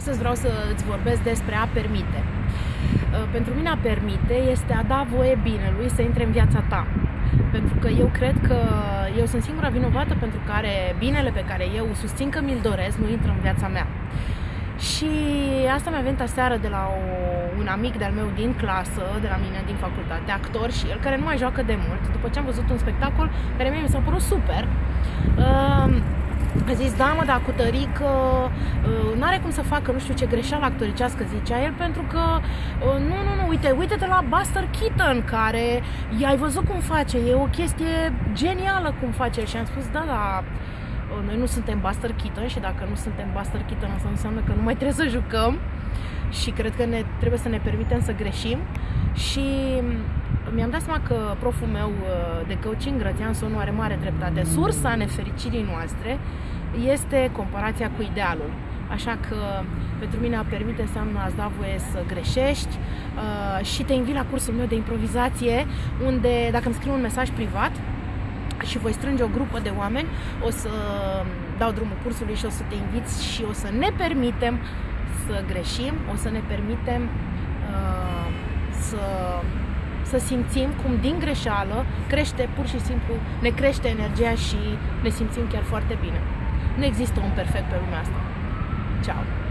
Astăzi vreau să îți vorbesc despre a permite. Uh, pentru mine a permite este a da voie binelui să intre în viața ta. Pentru că eu cred că eu sunt singura vinovată pentru care binele pe care eu susțin că mi-l doresc nu intră în viața mea. Și asta mi-a venit aseară de la o, un amic de-al meu din clasă, de la mine, din facultate, actor și el, care nu mai joacă de mult, după ce am văzut un spectacol care mie mi s-a părut super. Uh, a zis, da mă, dar cu tărică uh, nu are cum să facă nu știu ce greșeală actoricească, zicea el, pentru că uh, nu, nu, nu, uite, uite-te la Buster Keaton, care i-ai văzut cum face, e o chestie genială cum face și am spus, da, da, uh, noi nu suntem Buster Keaton și dacă nu suntem Buster Keaton asta înseamnă că nu mai trebuie să jucăm și cred că ne, trebuie să ne permitem să greșim. Și mi-am dat seama că proful meu uh, de coaching, Grățian Sonu, are mare dreptate. Sursa nefericirii noastre este comparația cu idealul. Așa că pentru mine a permite înseamnă a da voie să greșești uh, și te invit la cursul meu de improvizație unde dacă îmi scriu un mesaj privat și voi strânge o grupă de oameni, o să dau drumul cursului și o să te invit și o să ne permitem să greșim, o să ne permitem uh, să să simțim cum din greșeală crește pur și simplu, ne crește energia și ne simțim chiar foarte bine. Nu există un perfect pe lumea asta. Ciao!